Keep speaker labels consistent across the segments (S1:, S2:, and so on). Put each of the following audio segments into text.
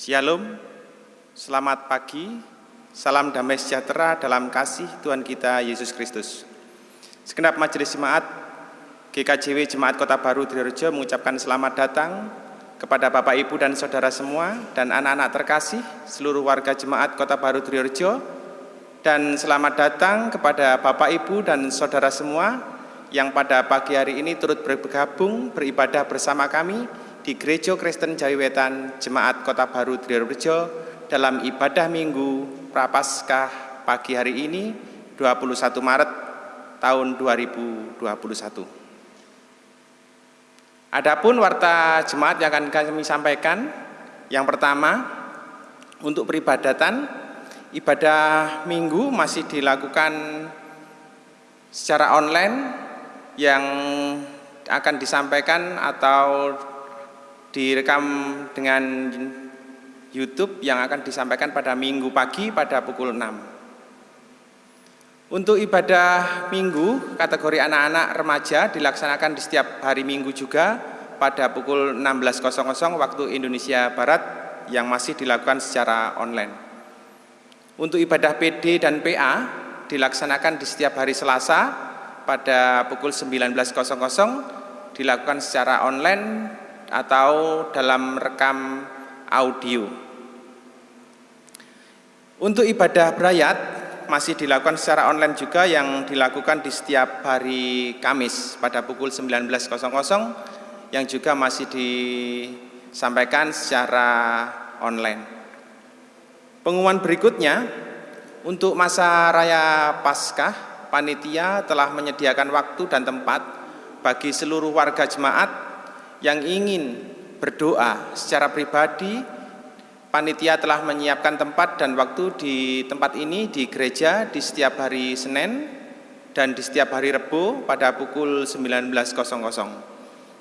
S1: Shalom, selamat pagi, salam damai sejahtera dalam kasih Tuhan kita Yesus Kristus. Segenap majelis jemaat GKJW Jemaat Kota Baru Trirejo mengucapkan selamat datang kepada Bapak Ibu dan Saudara semua dan anak-anak terkasih seluruh warga Jemaat Kota Baru Trirejo dan selamat datang kepada Bapak Ibu dan Saudara semua yang pada pagi hari ini turut bergabung beribadah bersama kami di Gereja Kristen Jawiwetan Jemaat Kota Baru Trirejo dalam ibadah Minggu Prapaskah pagi hari ini 21 Maret tahun 2021. Adapun warta jemaat yang akan kami sampaikan yang pertama untuk peribadatan ibadah Minggu masih dilakukan secara online yang akan disampaikan atau direkam dengan YouTube yang akan disampaikan pada minggu pagi pada pukul 6. Untuk ibadah minggu kategori anak-anak remaja dilaksanakan di setiap hari minggu juga pada pukul 16.00 waktu Indonesia Barat yang masih dilakukan secara online. Untuk ibadah PD dan PA dilaksanakan di setiap hari Selasa pada pukul 19.00 dilakukan secara online atau dalam rekam audio. Untuk ibadah berayat masih dilakukan secara online juga yang dilakukan di setiap hari Kamis pada pukul 19.00 yang juga masih disampaikan secara online. Pengumuman berikutnya untuk masa raya Paskah, panitia telah menyediakan waktu dan tempat bagi seluruh warga jemaat yang ingin berdoa secara pribadi, panitia telah menyiapkan tempat dan waktu di tempat ini di gereja di setiap hari Senin dan di setiap hari Rebu pada pukul 19.00.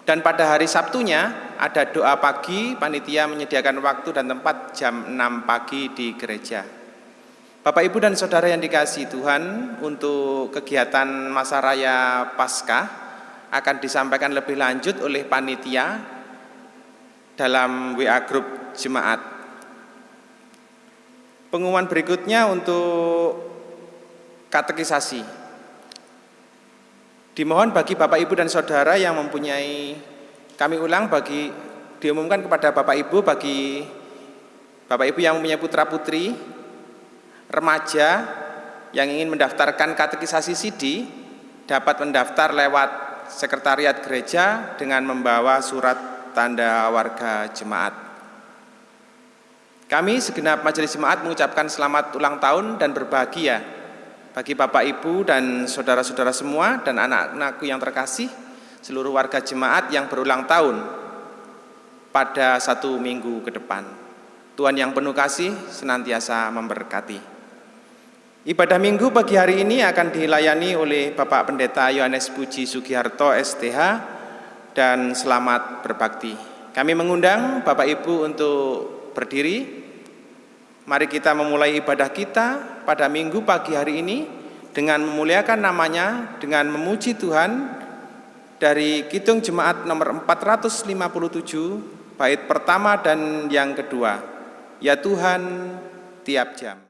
S1: Dan pada hari Sabtunya ada doa pagi, panitia menyediakan waktu dan tempat jam 6 pagi di gereja. Bapak Ibu dan Saudara yang dikasih Tuhan, untuk kegiatan masa raya Paskah akan disampaikan lebih lanjut oleh panitia dalam WA grup jemaat. Pengumuman berikutnya untuk katekisasi. Dimohon bagi Bapak Ibu dan Saudara yang mempunyai kami ulang bagi diumumkan kepada Bapak Ibu bagi Bapak Ibu yang mempunyai putra putri remaja yang ingin mendaftarkan katekisasi CD dapat mendaftar lewat sekretariat gereja dengan membawa surat tanda warga jemaat. Kami segenap majelis jemaat mengucapkan selamat ulang tahun dan berbahagia bagi Bapak Ibu dan saudara-saudara semua dan anak-anakku yang terkasih, seluruh warga jemaat yang berulang tahun pada satu minggu ke depan. Tuhan yang penuh kasih senantiasa memberkati. Ibadah minggu pagi hari ini akan dilayani oleh Bapak Pendeta Yohanes Puji Sugiharto STH dan selamat berbakti. Kami mengundang Bapak Ibu untuk berdiri. Mari kita memulai ibadah kita pada minggu pagi hari ini dengan memuliakan namanya, dengan memuji Tuhan dari Kidung Jemaat nomor 457 bait pertama dan yang kedua. Ya Tuhan, tiap jam.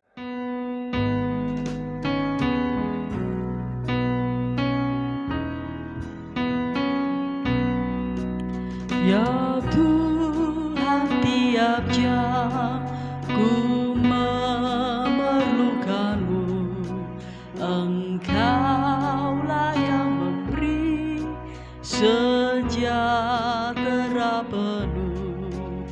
S2: Ya Tuhan tiap jam ku memerlukanmu. Engkaulah yang memberi sejahtera penuh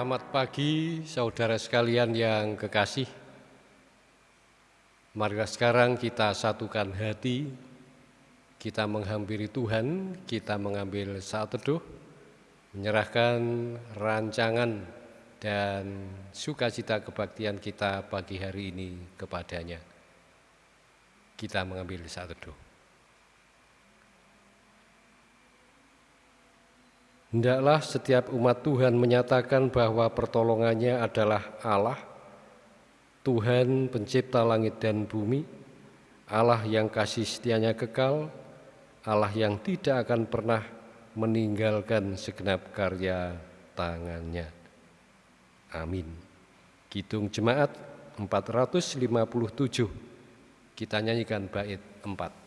S2: Selamat
S3: pagi saudara sekalian yang kekasih. Marilah sekarang kita satukan hati, kita menghampiri Tuhan, kita mengambil saat teduh, menyerahkan rancangan dan sukacita kebaktian kita pagi hari ini kepadanya. Kita mengambil saat teduh. Hendaklah setiap umat Tuhan menyatakan bahwa pertolongannya adalah Allah, Tuhan pencipta langit dan bumi, Allah yang kasih setianya kekal, Allah yang tidak akan pernah meninggalkan segenap karya tangannya. Amin. Kidung Jemaat 457, kita nyanyikan bait 4.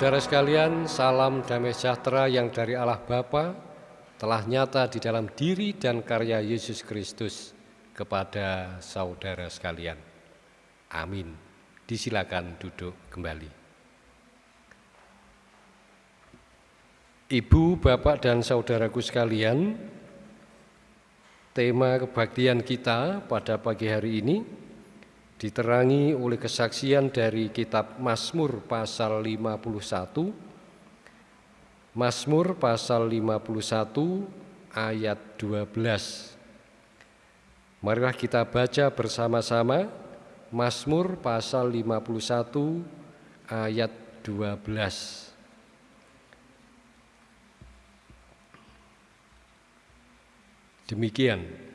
S3: Saudara sekalian, salam damai sejahtera yang dari Allah Bapa telah nyata di dalam diri dan karya Yesus Kristus kepada saudara sekalian. Amin. Disilakan duduk kembali. Ibu, Bapak, dan saudaraku sekalian, tema kebaktian kita pada pagi hari ini diterangi oleh kesaksian dari kitab Mazmur pasal 51 Mazmur pasal 51 ayat 12 Marilah kita baca bersama-sama Mazmur pasal 51 ayat 12 Demikian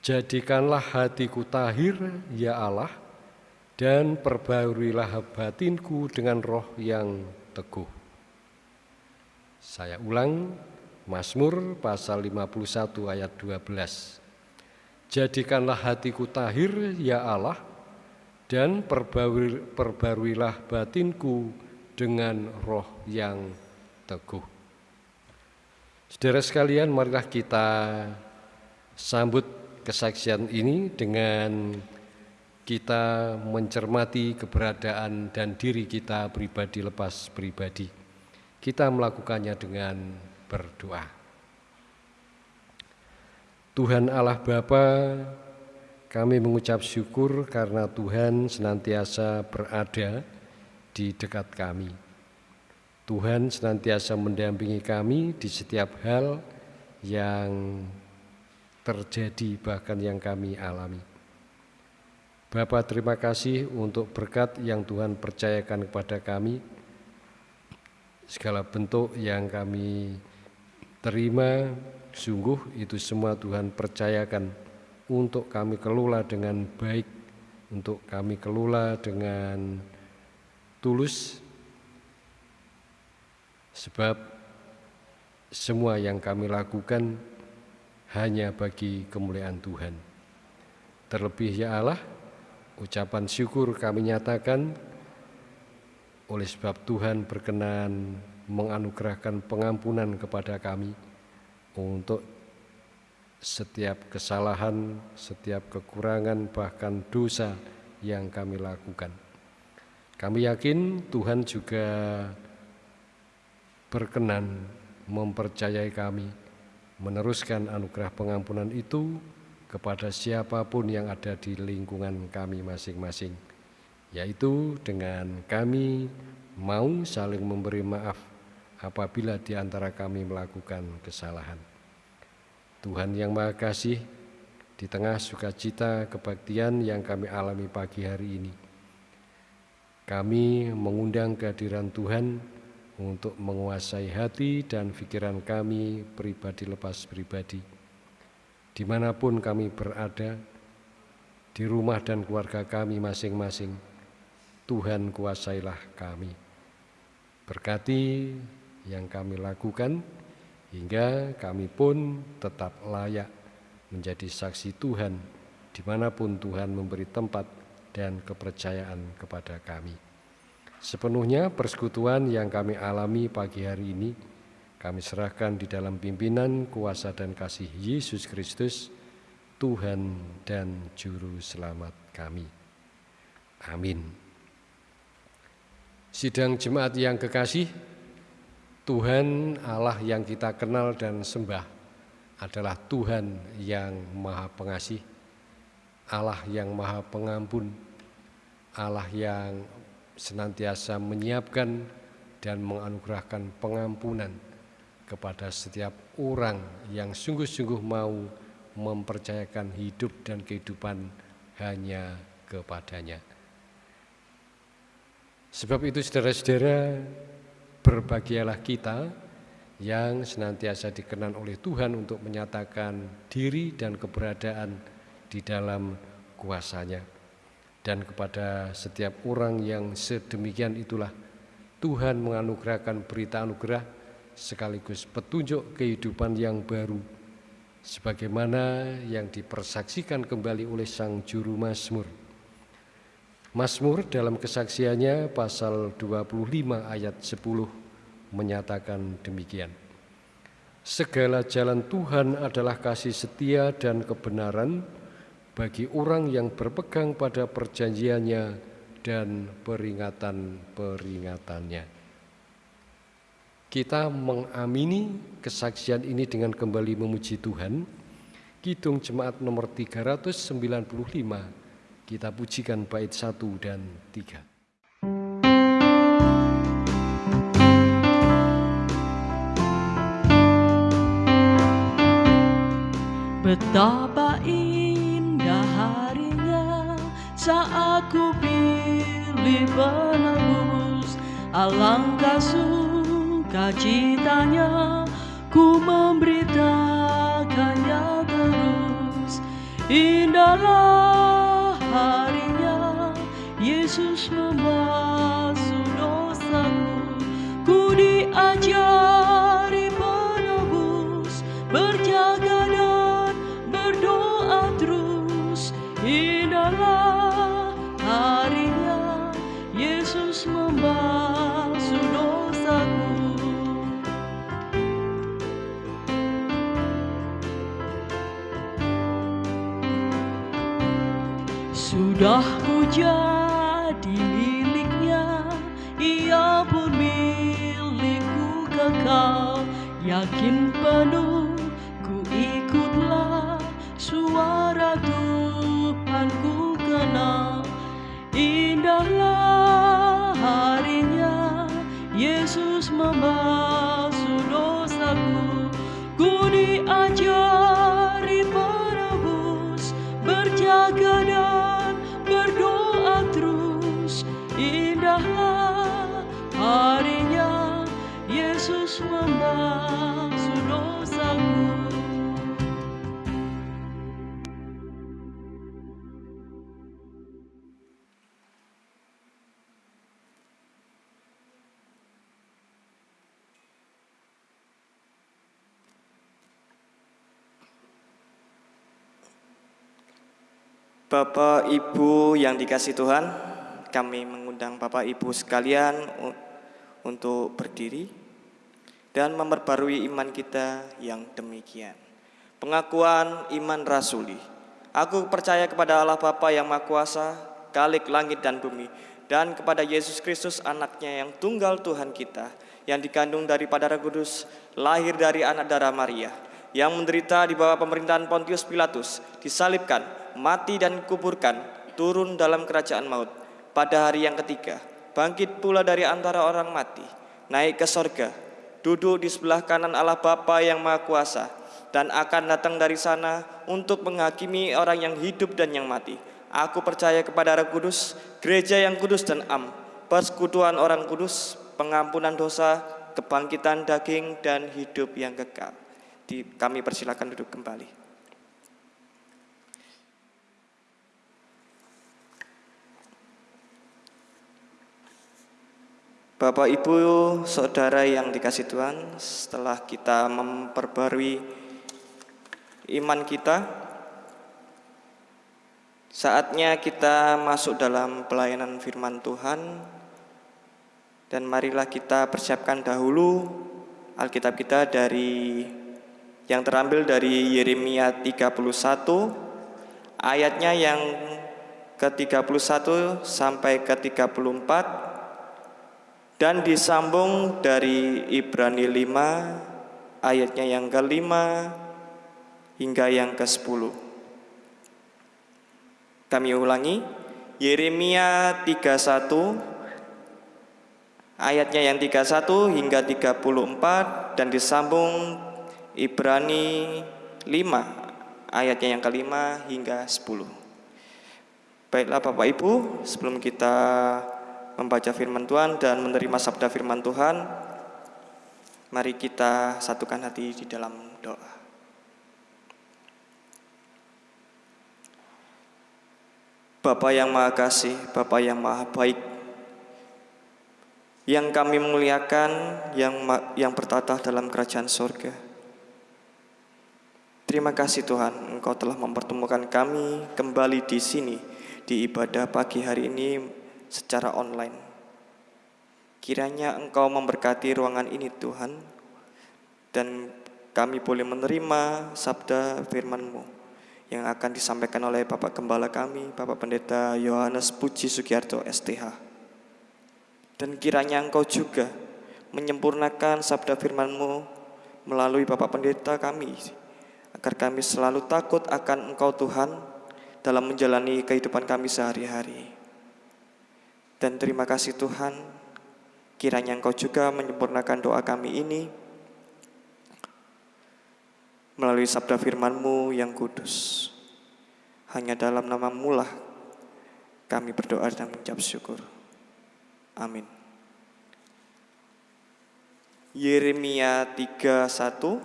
S3: Jadikanlah hatiku tahir, ya Allah, dan perbaruilah batinku dengan roh yang teguh. Saya ulang, Mazmur pasal 51 ayat 12. Jadikanlah hatiku tahir, ya Allah, dan perbarui, perbaruilah batinku dengan roh yang teguh. Saudara sekalian, marilah kita sambut kesaksian ini dengan kita mencermati keberadaan dan diri kita pribadi lepas pribadi. Kita melakukannya dengan berdoa. Tuhan Allah Bapa, kami mengucap syukur karena Tuhan senantiasa berada di dekat kami. Tuhan senantiasa mendampingi kami di setiap hal yang terjadi bahkan yang kami alami. Bapak terima kasih untuk berkat yang Tuhan percayakan kepada kami. Segala bentuk yang kami terima, sungguh itu semua Tuhan percayakan untuk kami kelola dengan baik, untuk kami kelola dengan tulus, sebab semua yang kami lakukan hanya bagi kemuliaan Tuhan. Terlebih ya Allah, ucapan syukur kami nyatakan oleh sebab Tuhan berkenan menganugerahkan pengampunan kepada kami untuk setiap kesalahan, setiap kekurangan, bahkan dosa yang kami lakukan. Kami yakin Tuhan juga berkenan mempercayai kami meneruskan anugerah pengampunan itu kepada siapa pun yang ada di lingkungan kami masing-masing, yaitu dengan kami mau saling memberi maaf apabila di antara kami melakukan kesalahan. Tuhan yang Maha Kasih, di tengah sukacita kebaktian yang kami alami pagi hari ini, kami mengundang kehadiran Tuhan untuk menguasai hati dan pikiran kami pribadi lepas pribadi. Di mana pun kami berada, di rumah dan keluarga kami masing-masing, Tuhan kuasailah kami. Berkati yang kami lakukan, hingga kami pun tetap layak menjadi saksi Tuhan di mana pun Tuhan memberi tempat dan kepercayaan kepada kami. Sepenuhnya persekutuan yang kami alami pagi hari ini, kami serahkan di dalam pimpinan kuasa dan kasih Yesus Kristus, Tuhan dan Juru Selamat kami. Amin. Sidang jemaat yang kekasih, Tuhan Allah yang kita kenal dan sembah adalah Tuhan yang Maha Pengasih, Allah yang Maha Pengampun, Allah yang senantiasa menyiapkan dan menganugerahkan pengampunan kepada setiap orang yang sungguh-sungguh mau mempercayakan hidup dan kehidupan hanya kepadanya. Sebab itu saudara-saudara, Berbahagialah kita yang senantiasa dikenan oleh Tuhan untuk menyatakan diri dan keberadaan di dalam kuasanya. Dan kepada setiap orang yang sedemikian itulah Tuhan menganugerahkan berita anugerah sekaligus petunjuk kehidupan yang baru sebagaimana yang dipersaksikan kembali oleh Sang Juru Mazmur Mazmur dalam kesaksiannya pasal 25 ayat 10 menyatakan demikian. Segala jalan Tuhan adalah kasih setia dan kebenaran bagi orang yang berpegang pada perjanjiannya dan peringatan-peringatannya. Kita mengamini kesaksian ini dengan kembali memuji Tuhan. Kidung Jemaat nomor 395 kita pujikan bait satu dan tiga.
S2: Betapa saat ku pilih penebus Alangkah sukacitanya ku memberitakannya terus. Indahlah harinya Yesus membasuh dosaku. Ku diajari Sudah ku jadi miliknya Ia pun milikku kekal. Yakin penuh
S4: Bapak Ibu yang dikasih Tuhan, kami mengundang Bapak Ibu sekalian untuk berdiri dan memperbarui iman kita yang demikian. Pengakuan iman rasuli. Aku percaya kepada Allah Bapa yang Maha Kuasa, Kalik langit dan bumi, dan kepada Yesus Kristus anaknya yang tunggal Tuhan kita, yang dikandung daripada Roh Kudus, lahir dari anak darah Maria, yang menderita di bawah pemerintahan Pontius Pilatus, disalibkan, mati dan kuburkan, turun dalam kerajaan maut. Pada hari yang ketiga, bangkit pula dari antara orang mati, naik ke sorga, duduk di sebelah kanan Allah Bapa yang Maha Kuasa, dan akan datang dari sana untuk menghakimi orang yang hidup dan yang mati. Aku percaya kepada Roh Kudus, gereja yang kudus dan am, persekutuan orang kudus, pengampunan dosa, kebangkitan daging, dan hidup yang kekal. Kami persilakan duduk kembali. Bapak Ibu Saudara yang dikasih Tuhan, setelah kita memperbarui iman kita, saatnya kita masuk dalam pelayanan firman Tuhan dan marilah kita persiapkan dahulu Alkitab kita dari yang terambil dari Yeremia 31 ayatnya yang ke-31 sampai ke-34 dan disambung dari Ibrani 5 ayatnya yang kelima hingga yang ke-10. Kami ulangi, Yeremia 31 ayatnya yang 31 hingga 34 dan disambung Ibrani 5 ayatnya yang kelima hingga 10. Baiklah Bapak Ibu, sebelum kita membaca firman Tuhan dan menerima sabda firman Tuhan, mari kita satukan hati di dalam doa. Bapa yang Maha Kasih, Bapa yang Maha Baik, yang kami muliakan, yang yang bertata dalam kerajaan surga. Terima kasih Tuhan, Engkau telah mempertemukan kami kembali di sini di ibadah pagi hari ini secara online. Kiranya Engkau memberkati ruangan ini Tuhan, dan kami boleh menerima sabda firman-Mu yang akan disampaikan oleh Bapak Gembala kami, Bapak Pendeta Yohanes Puji Sugiarto STH. Dan kiranya Engkau juga menyempurnakan sabda firman-Mu melalui Bapak Pendeta kami, agar kami selalu takut akan Engkau Tuhan dalam menjalani kehidupan kami sehari-hari. Dan terima kasih Tuhan, kiranya Engkau juga menyempurnakan doa kami ini melalui sabda firman-Mu yang kudus. Hanya dalam nama mulah kami berdoa dan mengucap syukur. Amin. Yeremia 31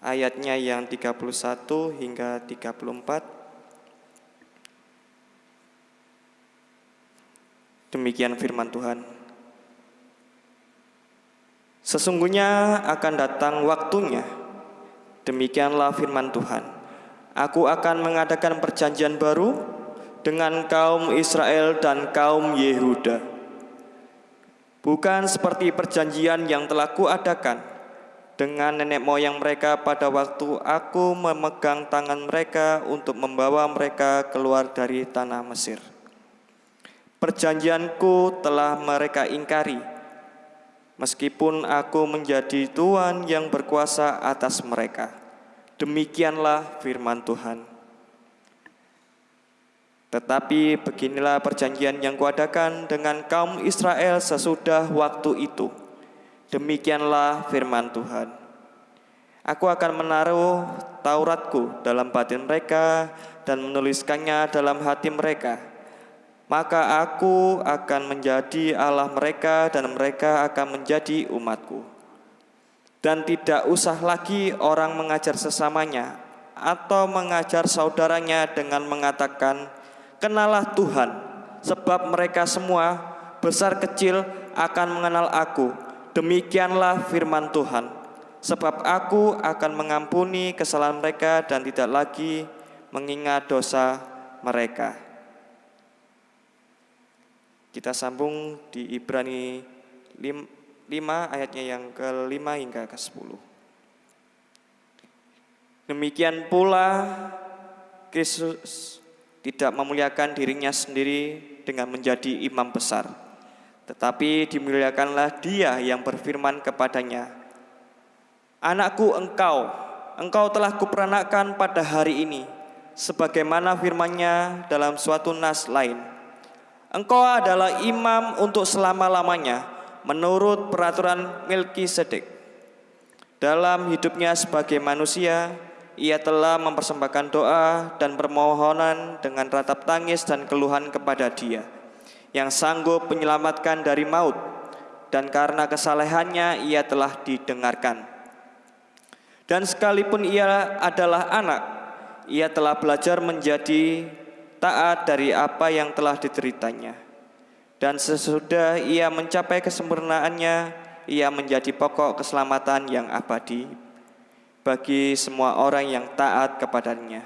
S4: ayatnya yang 31 hingga 34 Demikian firman Tuhan. Sesungguhnya akan datang waktunya. Demikianlah firman Tuhan. Aku akan mengadakan perjanjian baru dengan kaum Israel dan kaum Yehuda. Bukan seperti perjanjian yang telah kuadakan dengan nenek moyang mereka pada waktu aku memegang tangan mereka untuk membawa mereka keluar dari tanah Mesir. Perjanjianku telah mereka ingkari, meskipun aku menjadi Tuhan yang berkuasa atas mereka. Demikianlah firman Tuhan. Tetapi beginilah perjanjian yang kuadakan dengan kaum Israel sesudah waktu itu. Demikianlah firman Tuhan. Aku akan menaruh Tauratku dalam batin mereka dan menuliskannya dalam hati mereka maka aku akan menjadi Allah mereka dan mereka akan menjadi umatku. Dan tidak usah lagi orang mengajar sesamanya atau mengajar saudaranya dengan mengatakan, Kenalah Tuhan, sebab mereka semua besar kecil akan mengenal aku. Demikianlah firman Tuhan, sebab aku akan mengampuni kesalahan mereka dan tidak lagi mengingat dosa mereka. Kita sambung di Ibrani 5 ayatnya yang ke-5 hingga ke-10. Demikian pula Kristus tidak memuliakan dirinya sendiri dengan menjadi imam besar, tetapi dimuliakanlah dia yang berfirman kepadanya, Anakku engkau, engkau telah kuperanakan pada hari ini, sebagaimana firmannya dalam suatu nas lain. Engkau adalah imam untuk selama-lamanya menurut peraturan Melkisedek. Dalam hidupnya sebagai manusia, ia telah mempersembahkan doa dan permohonan dengan ratap tangis dan keluhan kepada Dia yang sanggup menyelamatkan dari maut dan karena kesalehannya ia telah didengarkan. Dan sekalipun ia adalah anak, ia telah belajar menjadi taat dari apa yang telah diteritanya. Dan sesudah ia mencapai kesempurnaannya, ia menjadi pokok keselamatan yang abadi bagi semua orang yang taat kepadanya.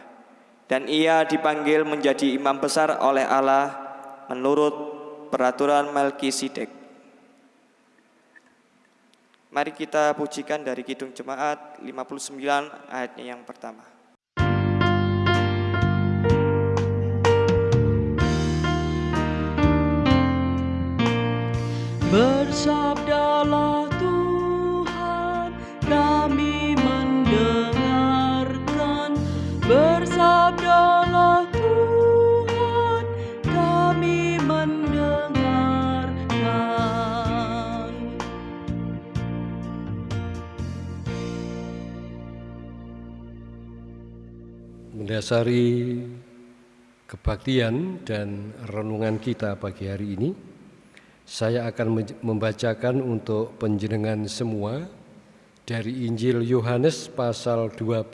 S4: Dan ia dipanggil menjadi imam besar oleh Allah menurut peraturan Melkisedek. Mari kita pujikan dari Kidung Jemaat 59 ayatnya yang pertama.
S2: Bersabdalah Tuhan, kami mendengarkan. Bersabdalah Tuhan, kami mendengarkan.
S3: Mendasari kebaktian dan renungan kita pagi hari ini, saya akan membacakan untuk penjenengan semua dari Injil Yohanes pasal 12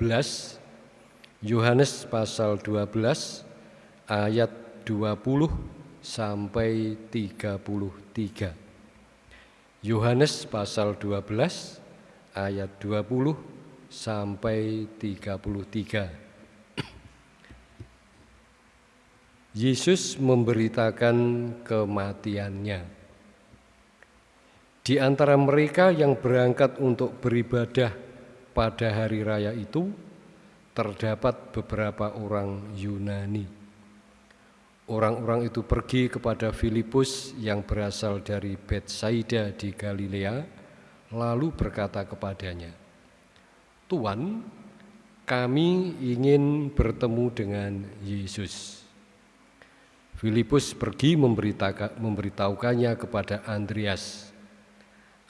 S3: Yohanes pasal 12 ayat 20 sampai 33 Yohanes pasal 12 ayat 20 sampai 33 Yesus memberitakan kematiannya. Di antara mereka yang berangkat untuk beribadah pada hari raya itu, terdapat beberapa orang Yunani. Orang-orang itu pergi kepada Filipus yang berasal dari Betsaida di Galilea, lalu berkata kepadanya, "Tuan, kami ingin bertemu dengan Yesus." Filipus pergi memberitahukannya kepada Andreas.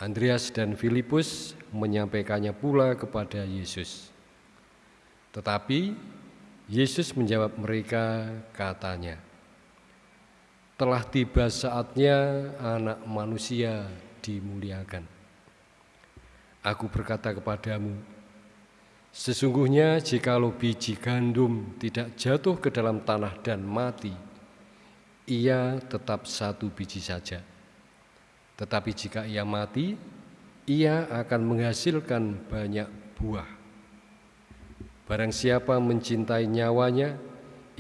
S3: Andreas dan Filipus menyampaikannya pula kepada Yesus. Tetapi Yesus menjawab mereka katanya, telah tiba saatnya anak manusia dimuliakan. Aku berkata kepadamu, sesungguhnya jikalau biji gandum tidak jatuh ke dalam tanah dan mati, ia tetap satu biji saja. Tetapi jika ia mati, ia akan menghasilkan banyak buah. Barang siapa mencintai nyawanya,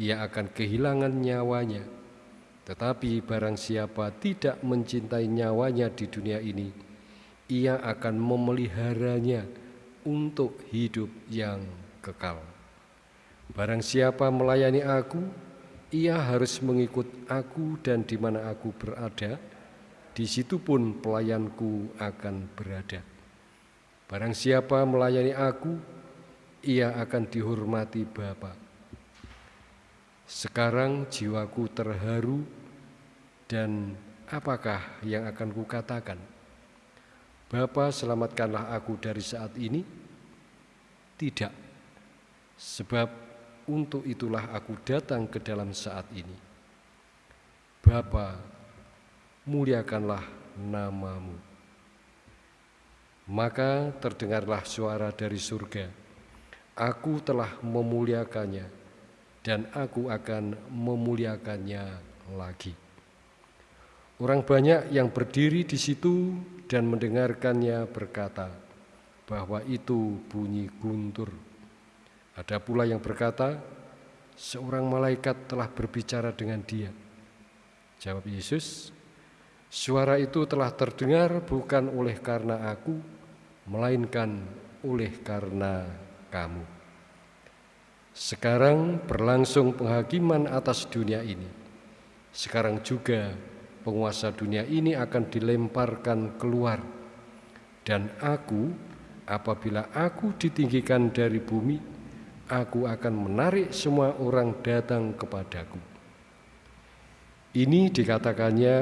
S3: ia akan kehilangan nyawanya. Tetapi barang siapa tidak mencintai nyawanya di dunia ini, ia akan memeliharanya untuk hidup yang kekal. Barang siapa melayani aku, ia harus mengikut aku dan di mana aku berada, di situ pun pelayanku akan berada. Barang siapa melayani aku, ia akan dihormati Bapa. Sekarang jiwaku terharu dan apakah yang akan kukatakan? Bapa selamatkanlah aku dari saat ini? Tidak, sebab untuk itulah aku datang ke dalam saat ini. Bapa, muliakanlah namamu. Maka terdengarlah suara dari surga. Aku telah memuliakannya dan aku akan memuliakannya lagi. Orang banyak yang berdiri di situ dan mendengarkannya berkata bahwa itu bunyi guntur. Ada pula yang berkata, seorang malaikat telah berbicara dengan dia. Jawab Yesus, suara itu telah terdengar bukan oleh karena aku, melainkan oleh karena kamu. Sekarang berlangsung penghakiman atas dunia ini. Sekarang juga penguasa dunia ini akan dilemparkan keluar. Dan aku, apabila aku ditinggikan dari bumi, aku akan menarik semua orang datang kepadaku. Ini dikatakannya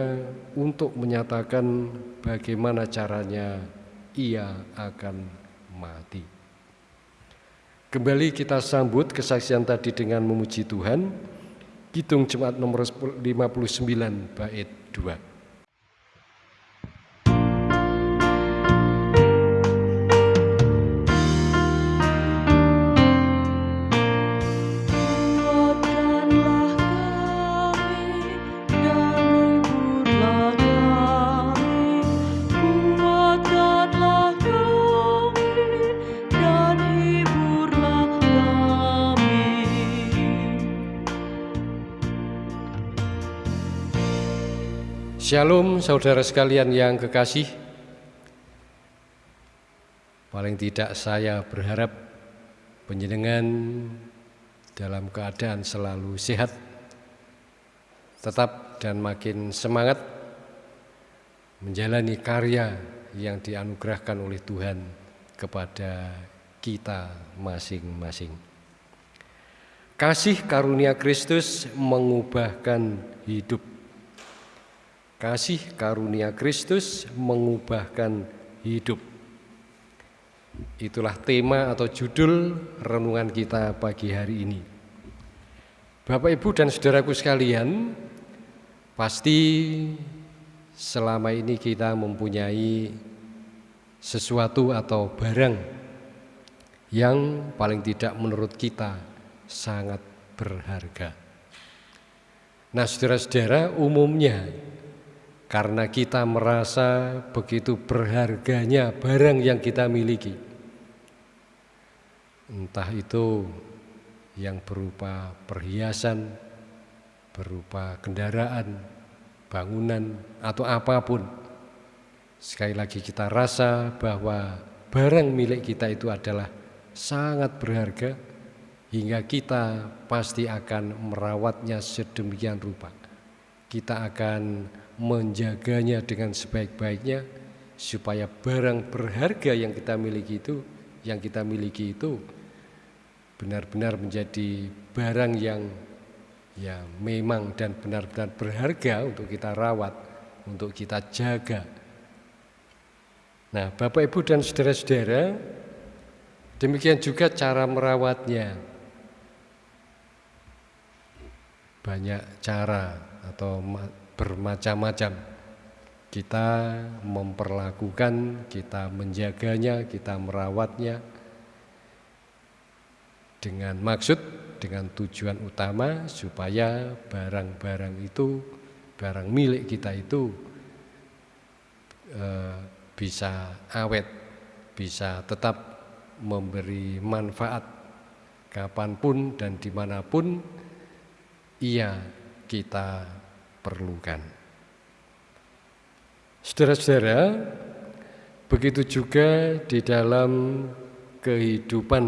S3: untuk menyatakan bagaimana caranya ia akan mati. Kembali kita sambut kesaksian tadi dengan memuji Tuhan. Kidung Jemaat nomor 59 bait 2. Shalom saudara sekalian yang kekasih. Paling tidak saya berharap penjenengan dalam keadaan selalu sehat Tetap dan makin semangat menjalani karya yang dianugerahkan oleh Tuhan kepada kita masing-masing. Kasih karunia Kristus mengubahkan hidup Kasih karunia Kristus mengubahkan hidup. Itulah tema atau judul renungan kita pagi hari ini. Bapak, Ibu, dan saudaraku sekalian, pasti selama ini kita mempunyai sesuatu atau barang yang paling tidak menurut kita sangat berharga. Nah, saudara-saudara, umumnya karena kita merasa begitu berharganya barang yang kita miliki. Entah itu yang berupa perhiasan, berupa kendaraan, bangunan, atau apa pun. Sekali lagi kita rasa bahwa barang milik kita itu adalah sangat berharga hingga kita pasti akan merawatnya sedemikian rupa. Kita akan menjaganya dengan sebaik-baiknya supaya barang berharga yang kita miliki itu yang kita miliki itu benar-benar menjadi barang yang ya memang dan benar-benar berharga untuk kita rawat, untuk kita jaga. Nah, Bapak Ibu dan saudara-saudara, demikian juga cara merawatnya. Banyak cara atau bermacam-macam. Kita memperlakukan, kita menjaganya, kita merawatnya dengan maksud, dengan tujuan utama supaya barang-barang itu, barang milik kita itu e, bisa awet, bisa tetap memberi manfaat kapan pun dan di mana pun ia kita perlukan. Saudara-saudara, begitu juga di dalam kehidupan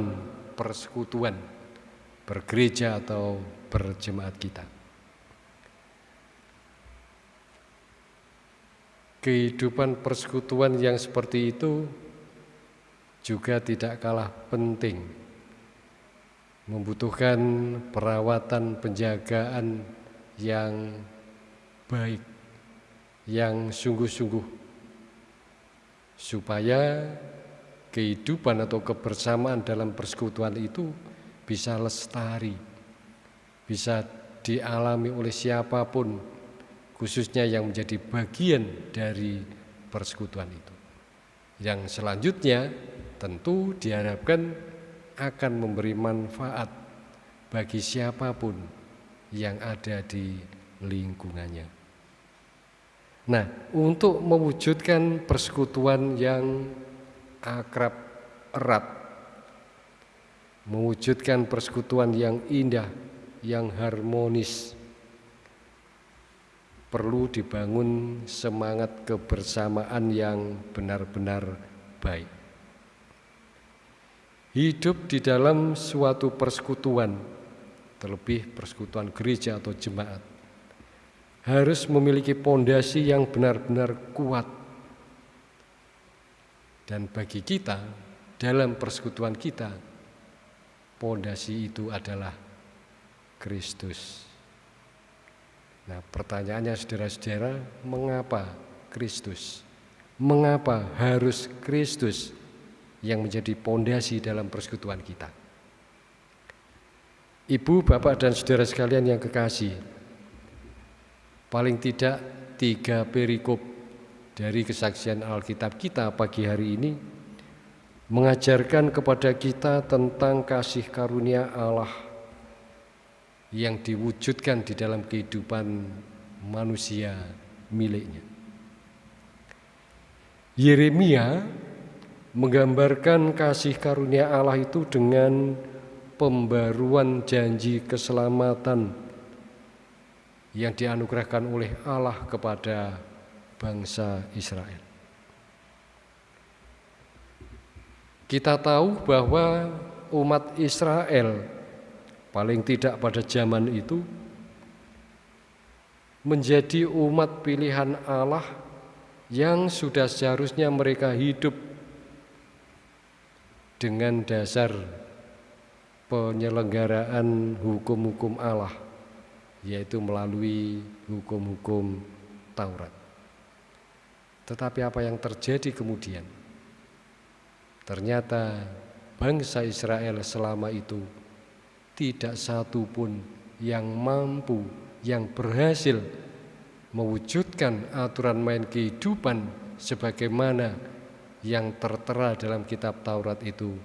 S3: persekutuan bergereja atau berjemaat kita. Kehidupan persekutuan yang seperti itu juga tidak kalah penting, membutuhkan perawatan, penjagaan yang baik yang sungguh-sungguh supaya kehidupan atau kebersamaan dalam persekutuan itu bisa lestari, bisa dialami oleh siapa pun, khususnya yang menjadi bagian dari persekutuan itu. Yang selanjutnya tentu diharapkan akan memberi manfaat bagi siapa pun yang ada di lingkungannya. Nah, untuk mewujudkan persekutuan yang akrab erat, mewujudkan persekutuan yang indah, yang harmonis, perlu dibangun semangat kebersamaan yang benar-benar baik. Hidup di dalam suatu persekutuan, terlebih persekutuan gereja atau jemaat, harus memiliki pondasi yang benar-benar kuat. Dan bagi kita dalam persekutuan kita, pondasi itu adalah Kristus. Nah, pertanyaannya saudara-saudara, mengapa Kristus? Mengapa harus Kristus yang menjadi pondasi dalam persekutuan kita? Ibu, bapak, dan saudara sekalian yang kekasih, paling tidak tiga perikop dari kesaksian Alkitab kita pagi hari ini mengajarkan kepada kita tentang kasih karunia Allah yang diwujudkan di dalam kehidupan manusia miliknya. Yeremia menggambarkan kasih karunia Allah itu dengan pembaruan janji keselamatan yang dianugerahkan oleh Allah kepada bangsa Israel. Kita tahu bahwa umat Israel paling tidak pada zaman itu menjadi umat pilihan Allah yang sudah seharusnya mereka hidup dengan dasar penyelenggaraan hukum-hukum Allah yaitu melalui hukum-hukum Taurat. Tetapi apa yang terjadi kemudian? Ternyata bangsa Israel selama itu tidak satu pun yang mampu, yang berhasil mewujudkan aturan main kehidupan sebagaimana yang tertera dalam kitab Taurat itu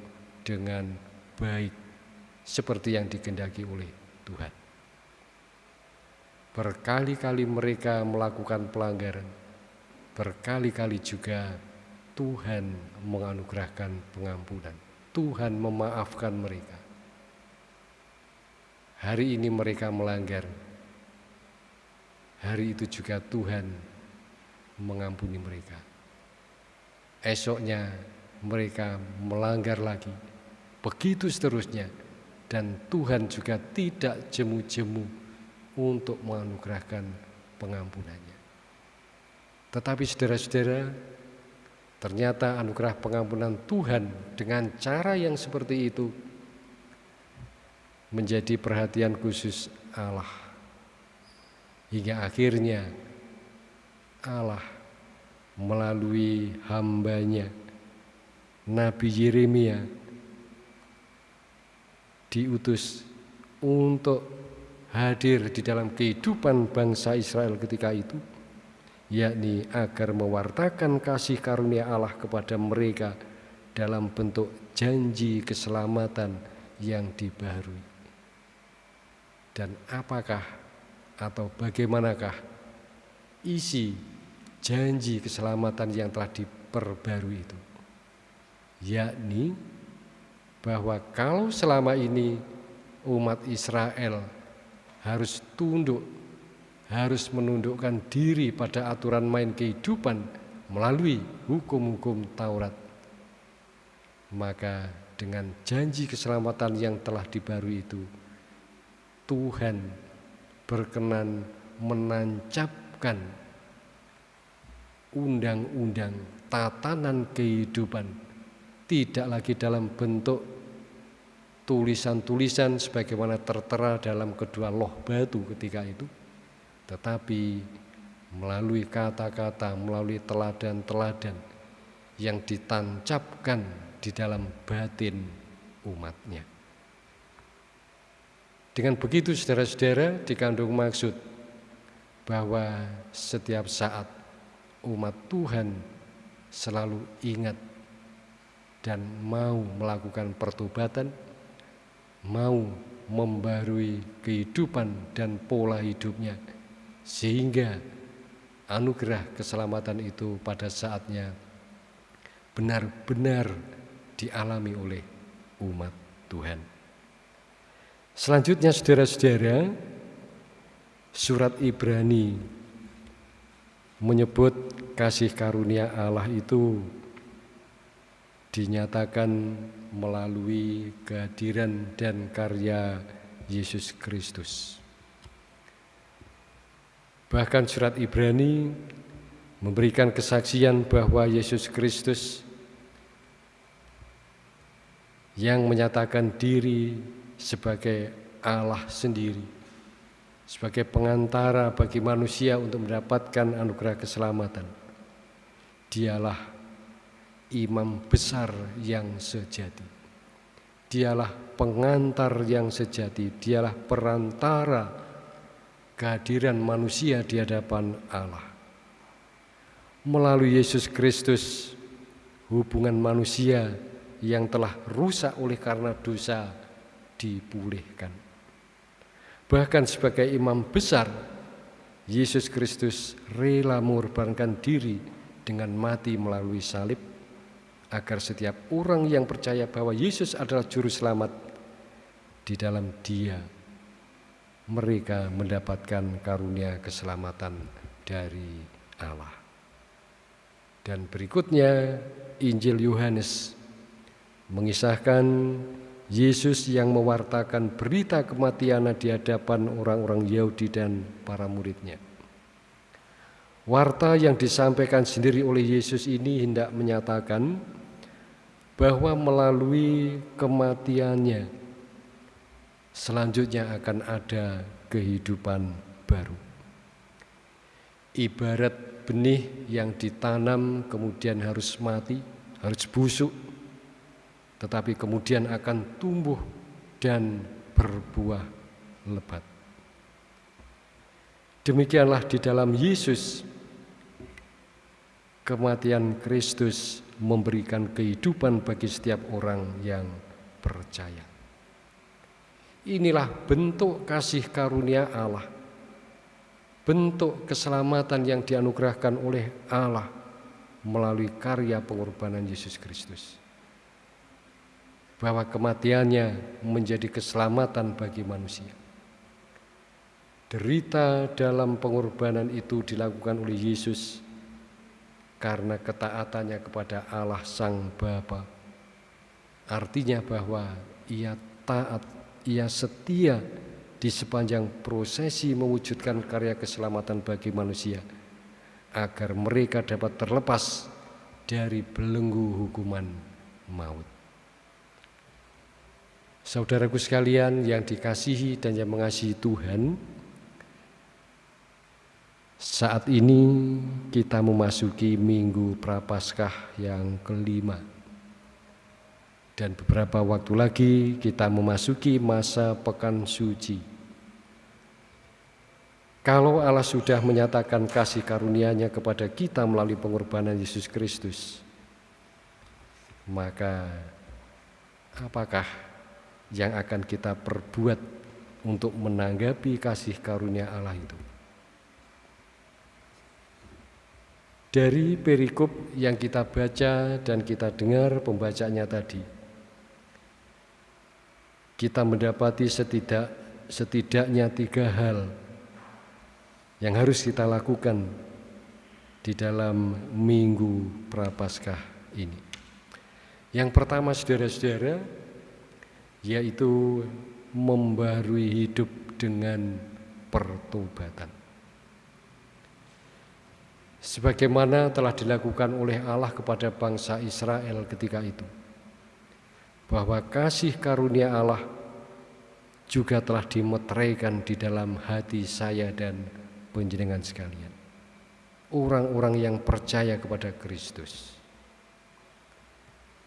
S3: dengan baik seperti yang digendaki oleh Tuhan. Berkali-kali mereka melakukan pelanggaran, berkali-kali juga Tuhan menganugerahkan pengampunan. Tuhan memaafkan mereka. Hari ini mereka melanggar. Hari itu juga Tuhan mengampuni mereka. Esoknya mereka melanggar lagi. Begitu seterusnya dan Tuhan juga tidak jemu-jemu untuk menganugerahkan pengampunannya. Tetapi saudara-saudara, ternyata anugerah pengampunan Tuhan dengan cara yang seperti itu menjadi perhatian khusus Allah. Hingga akhirnya Allah melalui hambanya Nabi Yeremia diutus untuk hadir di dalam kehidupan bangsa Israel ketika itu yakni agar mewartakan kasih karunia Allah kepada mereka dalam bentuk janji keselamatan yang dibaharui. Dan apakah atau bagaimanakah isi janji keselamatan yang telah diperbarui itu? Yakni bahwa kalau selama ini umat Israel harus tunduk, harus menundukkan diri pada aturan main kehidupan melalui hukum-hukum Taurat, maka dengan janji keselamatan yang telah dibarui itu, Tuhan berkenan menancapkan undang-undang tatanan kehidupan tidak lagi dalam bentuk tulisan-tulisan sebagaimana tertera dalam kedua loh batu ketika itu. Tetapi melalui kata-kata melalui teladan-teladan yang ditancapkan di dalam batin umatnya. Dengan begitu saudara-saudara dikandung maksud bahwa setiap saat umat Tuhan selalu ingat dan mau melakukan pertobatan mau membarui kehidupan dan pola hidupnya sehingga anugerah keselamatan itu pada saatnya benar-benar dialami oleh umat Tuhan. Selanjutnya saudara-saudara, surat Ibrani menyebut kasih karunia Allah itu dinyatakan melalui kehadiran dan karya Yesus Kristus. Bahkan surat Ibrani memberikan kesaksian bahwa Yesus Kristus yang menyatakan diri sebagai Allah sendiri sebagai pengantara bagi manusia untuk mendapatkan anugerah keselamatan. Dialah imam besar yang sejati. Dialah pengantar yang sejati, dialah perantara kehadiran manusia di hadapan Allah. Melalui Yesus Kristus, hubungan manusia yang telah rusak oleh karena dosa dipulihkan. Bahkan sebagai imam besar, Yesus Kristus rela mengorbankan diri dengan mati melalui salib agar setiap orang yang percaya bahwa Yesus adalah juru selamat di dalam Dia mereka mendapatkan karunia keselamatan dari Allah. Dan berikutnya Injil Yohanes mengisahkan Yesus yang mewartakan berita kematiannya di hadapan orang-orang Yahudi dan para muridnya. Warta yang disampaikan sendiri oleh Yesus ini hendak menyatakan bahwa melalui kematiannya selanjutnya akan ada kehidupan baru. Ibarat benih yang ditanam kemudian harus mati, harus busuk, tetapi kemudian akan tumbuh dan berbuah lebat. Demikianlah di dalam Yesus kematian Kristus memberikan kehidupan bagi setiap orang yang percaya. Inilah bentuk kasih karunia Allah, bentuk keselamatan yang dianugerahkan oleh Allah melalui karya pengorbanan Yesus Kristus. Bahwa kematiannya menjadi keselamatan bagi manusia. Derita dalam pengorbanan itu dilakukan oleh Yesus karena ketaatannya kepada Allah Sang Bapa. Artinya bahwa ia taat, ia setia di sepanjang prosesi mewujudkan karya keselamatan bagi manusia agar mereka dapat terlepas dari belenggu hukuman maut. Saudaraku sekalian yang dikasihi dan yang mengasihi Tuhan, saat ini kita memasuki minggu prapaskah yang kelima Dan beberapa waktu lagi kita memasuki masa pekan suci Kalau Allah sudah menyatakan kasih karunia-Nya kepada kita melalui pengorbanan Yesus Kristus Maka apakah yang akan kita perbuat untuk menanggapi kasih karunia Allah itu? Dari perikop yang kita baca dan kita dengar pembacanya tadi, kita mendapati setidak, setidaknya tiga hal yang harus kita lakukan di dalam minggu prapaskah ini. Yang pertama saudara-saudara, yaitu membarui hidup dengan pertobatan sebagaimana telah dilakukan oleh Allah kepada bangsa Israel ketika itu. Bahwa kasih karunia Allah juga telah dimeteraikan di dalam hati saya dan penjenengan sekalian. Orang-orang yang percaya kepada Kristus.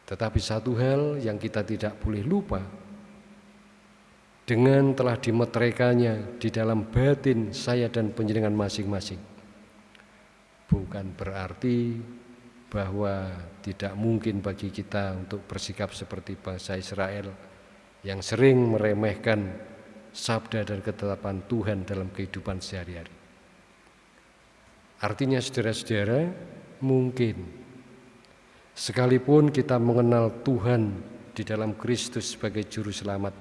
S3: Tetapi satu hal yang kita tidak boleh lupa, dengan telah dimeteraikannya di dalam batin saya dan penjenengan masing-masing bukan berarti bahwa tidak mungkin bagi kita untuk bersikap seperti bangsa Israel yang sering meremehkan sabda dan ketetapan Tuhan dalam kehidupan sehari-hari. Artinya saudara-saudara, mungkin sekalipun kita mengenal Tuhan di dalam Kristus sebagai juru selamat,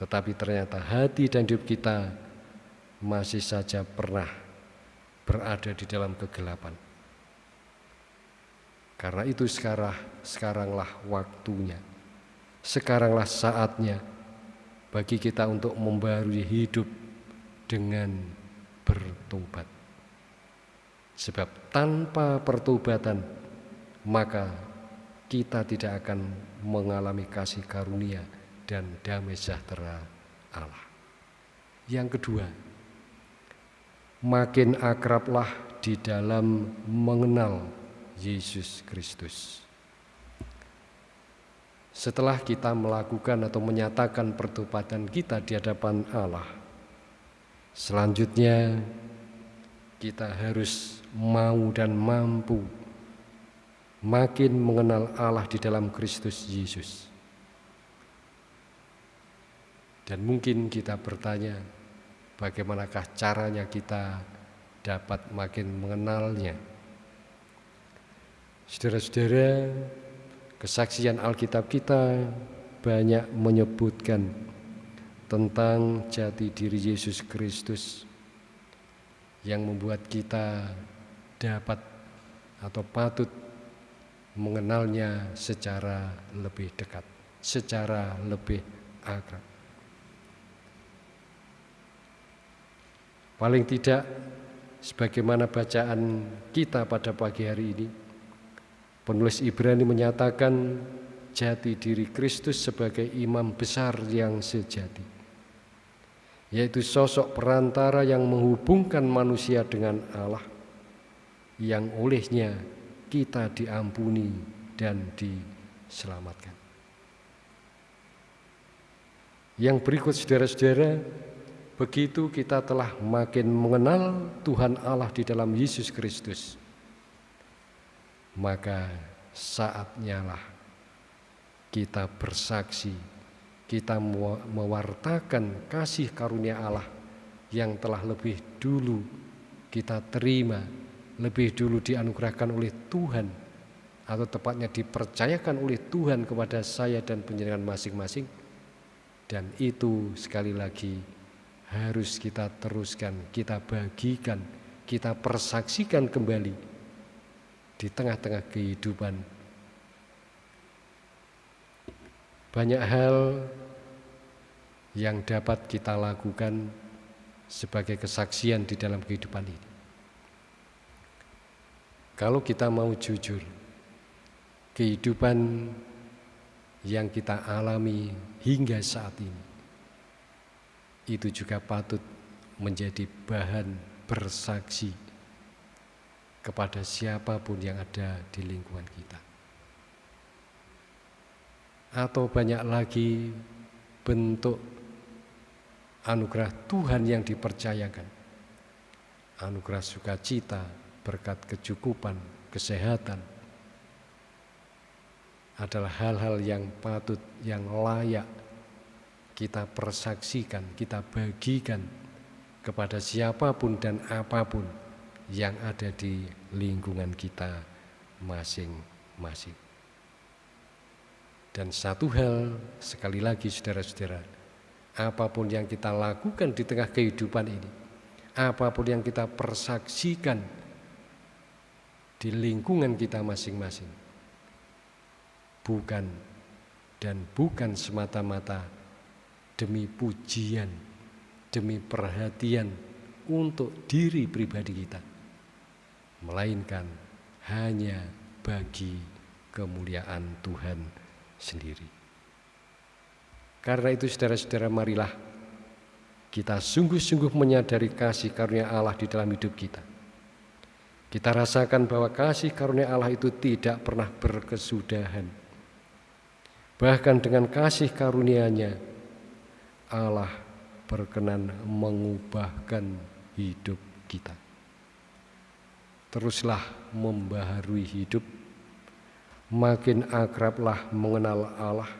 S3: tetapi ternyata hati dan hidup kita masih saja pernah berada di dalam kegelapan. Karena itu sekarang sekaranglah waktunya. Sekaranglah saatnya bagi kita untuk membarui hidup dengan bertobat. Sebab tanpa pertobatan maka kita tidak akan mengalami kasih karunia dan damai sejahtera Allah. Yang kedua, makin akrablah di dalam mengenal Yesus Kristus. Setelah kita melakukan atau menyatakan pertobatan kita di hadapan Allah, selanjutnya kita harus mau dan mampu makin mengenal Allah di dalam Kristus Yesus. Dan mungkin kita bertanya, bagaimanakah caranya kita dapat makin mengenalnya? Saudara-saudara, Kesaksian Alkitab kita banyak menyebutkan tentang jati diri Yesus Kristus yang membuat kita dapat atau patut mengenalnya secara lebih dekat, secara lebih akrab. Paling tidak sebagaimana bacaan kita pada pagi hari ini Penulis Ibrani menyatakan jati diri Kristus sebagai imam besar yang sejati, yaitu sosok perantara yang menghubungkan manusia dengan Allah, yang olehnya kita diampuni dan diselamatkan. Yang berikut saudara-saudara, begitu kita telah makin mengenal Tuhan Allah di dalam Yesus Kristus, maka saatnya lah kita bersaksi, kita mewartakan kasih karunia Allah yang telah lebih dulu kita terima, lebih dulu dianugerahkan oleh Tuhan atau tepatnya dipercayakan oleh Tuhan kepada saya dan penjenengan masing-masing. Dan itu sekali lagi harus kita teruskan, kita bagikan, kita persaksikan kembali di tengah-tengah kehidupan. Banyak hal yang dapat kita lakukan sebagai kesaksian di dalam kehidupan ini. Kalau kita mau jujur, kehidupan yang kita alami hingga saat ini itu juga patut menjadi bahan bersaksi kepada siapa pun yang ada di lingkungan kita. Atau banyak lagi bentuk anugerah Tuhan yang dipercayakan. Anugerah sukacita, berkat kecukupan, kesehatan, adalah hal-hal yang patut, yang layak kita persaksikan, kita bagikan kepada siapa pun dan apa pun yang ada di lingkungan kita masing-masing. Dan satu hal, sekali lagi saudara-saudara, apa pun yang kita lakukan di tengah kehidupan ini, apa pun yang kita persaksikan di lingkungan kita masing-masing, bukan dan bukan semata-mata demi pujian, demi perhatian untuk diri pribadi kita melainkan hanya bagi kemuliaan Tuhan sendiri. Karena itu saudara-saudara marilah kita sungguh-sungguh menyadari kasih karunia Allah di dalam hidup kita. Kita rasakan bahwa kasih karunia Allah itu tidak pernah berkesudahan. Bahkan dengan kasih karunia-Nya Allah berkenan mengubahkan hidup kita teruslah membaharui hidup, makin akrablah mengenal Allah,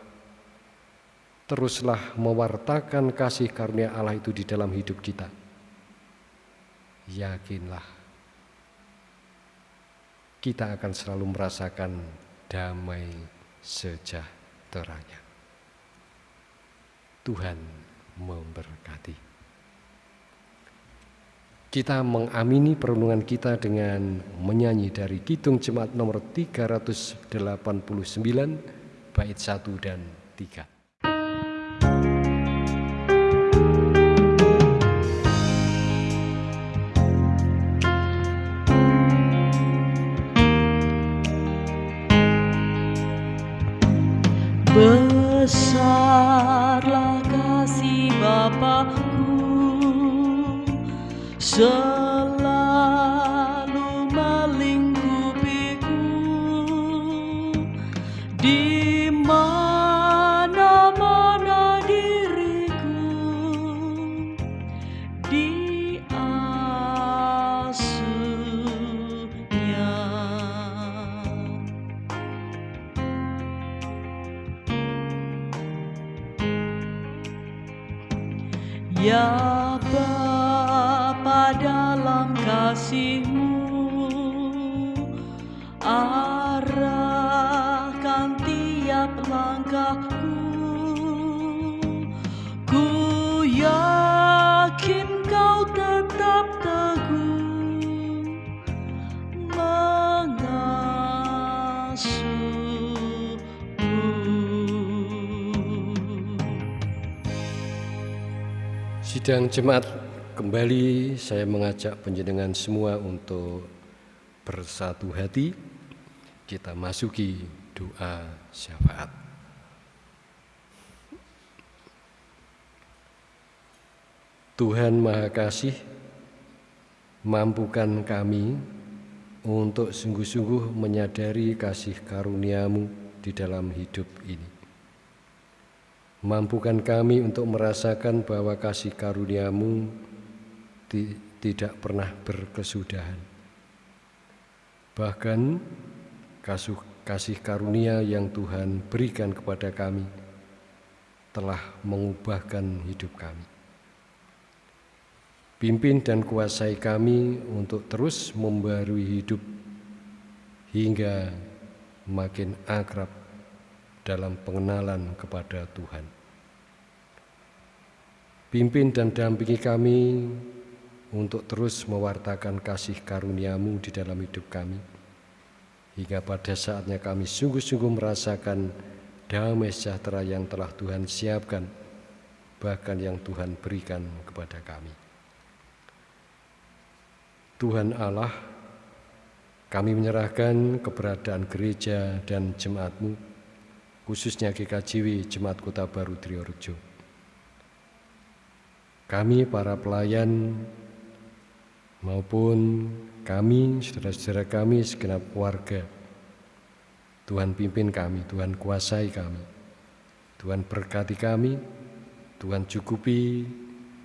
S3: teruslah mewartakan kasih karunia Allah itu di dalam hidup kita. Yakinlah, kita akan selalu merasakan damai sejahteranya. Tuhan memberkati. Kita mengamini perundungan kita dengan menyanyi dari Kidung Jemaat nomor 389 bait 1 dan 3.
S2: 生
S3: Sidang jemaat kembali saya mengajak penjenengan semua untuk bersatu hati kita masuki doa syafaat. Tuhan Maha Kasih, mampukan kami untuk sungguh-sungguh menyadari kasih karuniamu di dalam hidup ini. Mampukan kami untuk merasakan bahwa kasih karuniamu ti- tidak pernah berkesudahan. Bahkan kasih, kasih karunia yang Tuhan berikan kepada kami telah mengubahkan hidup kami. Pimpin dan kuasai kami untuk terus membarui hidup hingga makin akrab dalam pengenalan kepada Tuhan. Pimpin dan dampingi kami untuk terus mewartakan kasih karuniamu di dalam hidup kami, hingga pada saatnya kami sungguh-sungguh merasakan damai sejahtera yang telah Tuhan siapkan, bahkan yang Tuhan berikan kepada kami. Tuhan Allah, kami menyerahkan keberadaan gereja dan jemaatmu, khususnya GKJW Jemaat Kota Baru Triorejo. Kami para pelayan maupun kami, saudara-saudara kami, segenap warga. Tuhan pimpin kami, Tuhan kuasai kami, Tuhan berkati kami, Tuhan cukupi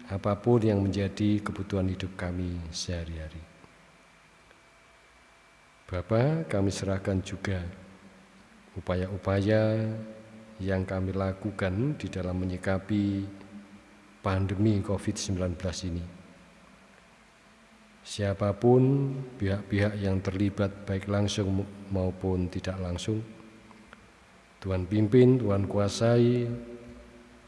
S3: apa pun yang menjadi kebutuhan hidup kami sehari-hari. Bapa, kami serahkan juga upaya-upaya yang kami lakukan di dalam menyikapi pandemi COVID-19 ini. Siapa pun pihak-pihak yang terlibat baik langsung maupun tidak langsung, Tuhan pimpin, Tuhan kuasai,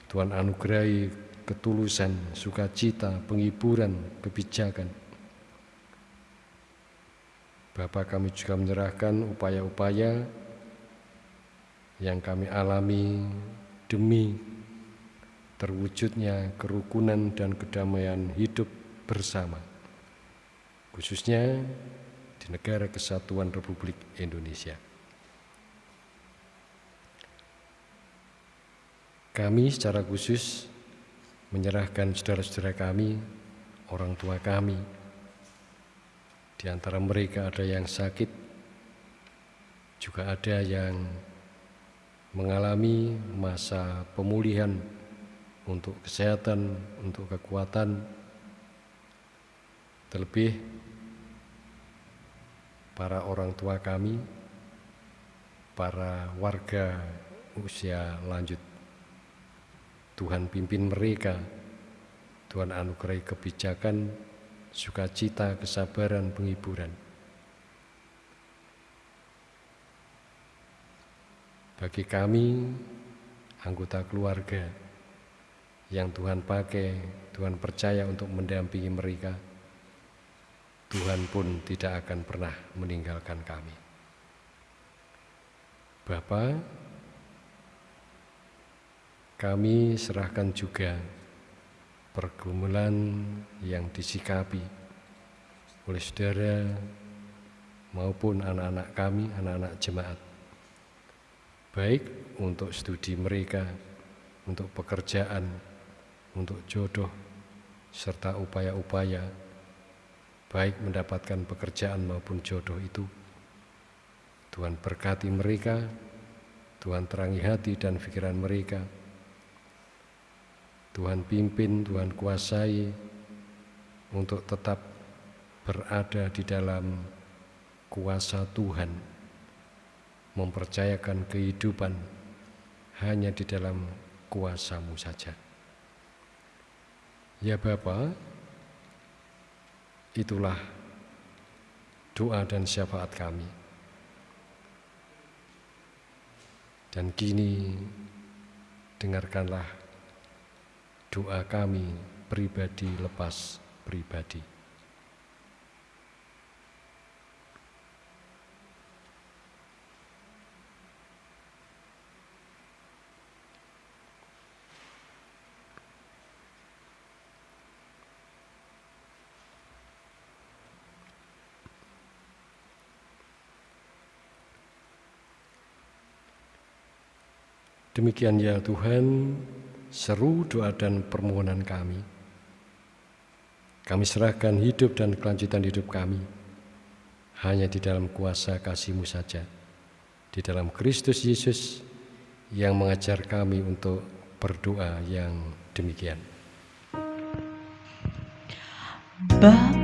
S3: Tuhan anugerahi ketulusan, sukacita, penghiburan, kebijakan. Bapak kami juga menyerahkan upaya-upaya yang kami alami demi terwujudnya kerukunan dan kedamaian hidup bersama, khususnya di negara kesatuan Republik Indonesia. Kami secara khusus menyerahkan saudara-saudara kami, orang tua kami. Di antara mereka ada yang sakit, juga ada yang mengalami masa pemulihan untuk kesehatan, untuk kekuatan, terlebih para orang tua kami, para warga usia lanjut Tuhan pimpin mereka, Tuhan anugerahi kebijakan, sukacita, kesabaran, penghiburan. Bagi kami, anggota keluarga yang Tuhan pakai, Tuhan percaya untuk mendampingi mereka, Tuhan pun tidak akan pernah meninggalkan kami. Bapak, kami serahkan juga pergumulan yang disikapi oleh saudara maupun anak-anak kami, anak-anak jemaat. Baik untuk studi mereka, untuk pekerjaan, untuk jodoh, serta upaya-upaya baik mendapatkan pekerjaan maupun jodoh itu. Tuhan berkati mereka, Tuhan terangi hati dan pikiran mereka. Tuhan pimpin, Tuhan kuasai untuk tetap berada di dalam kuasa Tuhan, mempercayakan kehidupan hanya di dalam kuasamu saja. Ya Bapa, itulah doa dan syafaat kami. Dan kini dengarkanlah doa kami pribadi lepas pribadi. Demikian ya Tuhan, seru doa dan permohonan kami. Kami serahkan hidup dan kelanjutan hidup kami hanya di dalam kuasa kasih-Mu saja, di dalam Kristus Yesus yang mengajar kami untuk berdoa yang demikian.
S2: Bapa